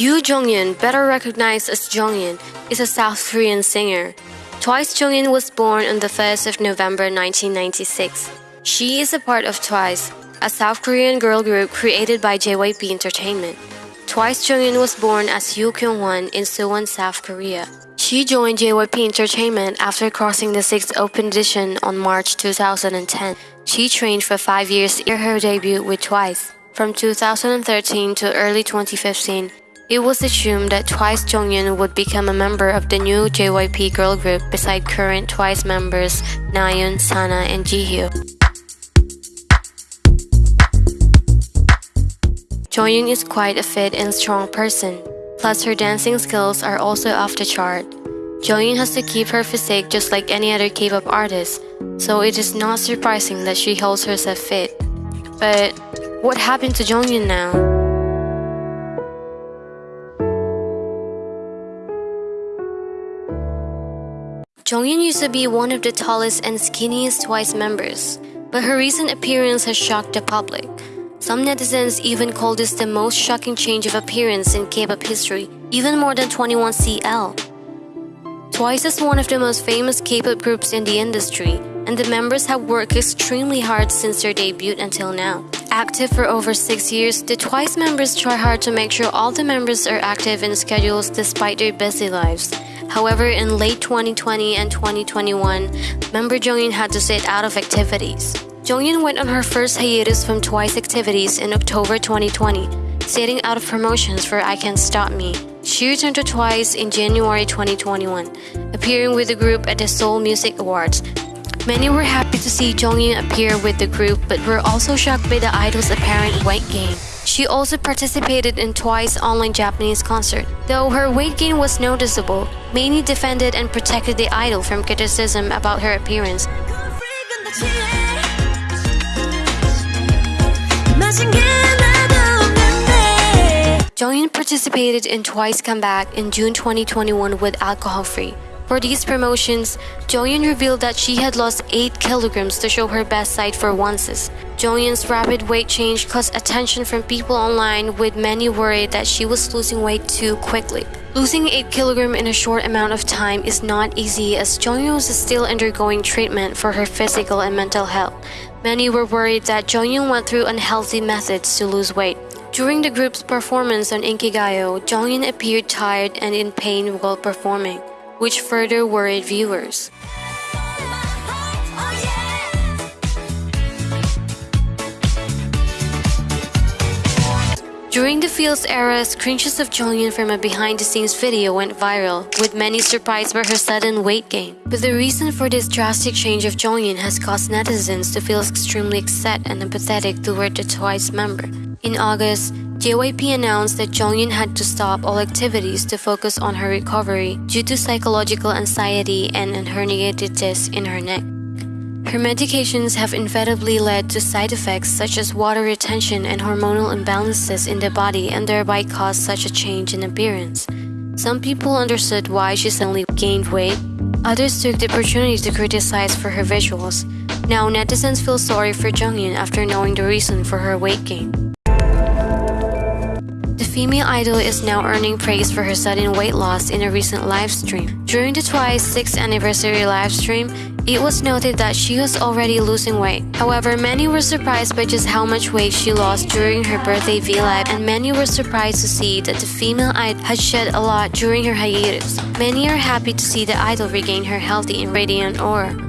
Yoo Jeongyeon, better recognized as Jeongyeon, is a South Korean singer. Twice Jeongyeon was born on the 1st of November 1996. She is a part of Twice, a South Korean girl group created by JYP Entertainment. Twice Jeongyeon was born as Yoo Kyung-won in Suwon, South Korea. She joined JYP Entertainment after crossing the sixth open edition on March 2010. She trained for five years after her debut with Twice. From 2013 to early 2015, it was assumed that Twice Jeongyeon would become a member of the new JYP girl group beside current Twice members Nayeon, Sana, and Jihyo. Jeongyeon is quite a fit and strong person, plus her dancing skills are also off the chart. Jeongyeon has to keep her physique just like any other K-pop artist, so it is not surprising that she holds herself fit. But what happened to Jeongyeon now? Jeongyeon used to be one of the tallest and skinniest Twice members, but her recent appearance has shocked the public. Some netizens even called this the most shocking change of appearance in K-pop history, even more than 21CL. Twice is one of the most famous K-pop groups in the industry, and the members have worked extremely hard since their debut until now. Active for over six years, the Twice members try hard to make sure all the members are active in schedules despite their busy lives. However, in late 2020 and 2021, member Jeongyeon had to sit out of activities. Jeongyeon went on her first hiatus from Twice activities in October 2020, sitting out of promotions for I Can't Stop Me. She returned to Twice in January 2021, appearing with the group at the Seoul Music Awards. Many were happy to see Jeongyeon appear with the group, but were also shocked by the idol's apparent weight gain. She also participated in Twice online Japanese concert. Though her weight gain was noticeable, Many defended and protected the idol from criticism about her appearance. Jeongyeon participated in Twice Comeback in June 2021 with Alcohol Free. For these promotions, Jeongyeon revealed that she had lost 8 kilograms to show her best side for onces. Jeongyeon's rapid weight change caused attention from people online with many worried that she was losing weight too quickly. Losing 8 kg in a short amount of time is not easy as Jeongyeon was still undergoing treatment for her physical and mental health. Many were worried that Jeongyeon went through unhealthy methods to lose weight. During the group's performance on Inkigayo, Jeongyeon appeared tired and in pain while performing which further worried viewers. During the Fields era, screenshots of Jeongyeon from a behind-the-scenes video went viral, with many surprised by her sudden weight gain. But the reason for this drastic change of Jeongyeon has caused netizens to feel extremely upset and empathetic toward the Twice member. In August, JYP announced that Jeongyeon had to stop all activities to focus on her recovery due to psychological anxiety and herniated disc in her neck. Her medications have inevitably led to side effects such as water retention and hormonal imbalances in the body and thereby caused such a change in appearance. Some people understood why she suddenly gained weight, others took the opportunity to criticize for her visuals. Now netizens feel sorry for Jeongyeon after knowing the reason for her weight gain The female idol is now earning praise for her sudden weight loss in a recent live stream. During the Twice 6th anniversary live stream, it was noted that she was already losing weight. However, many were surprised by just how much weight she lost during her birthday V-Live and many were surprised to see that the female idol had shed a lot during her hiatus. Many are happy to see the idol regain her healthy and radiant aura.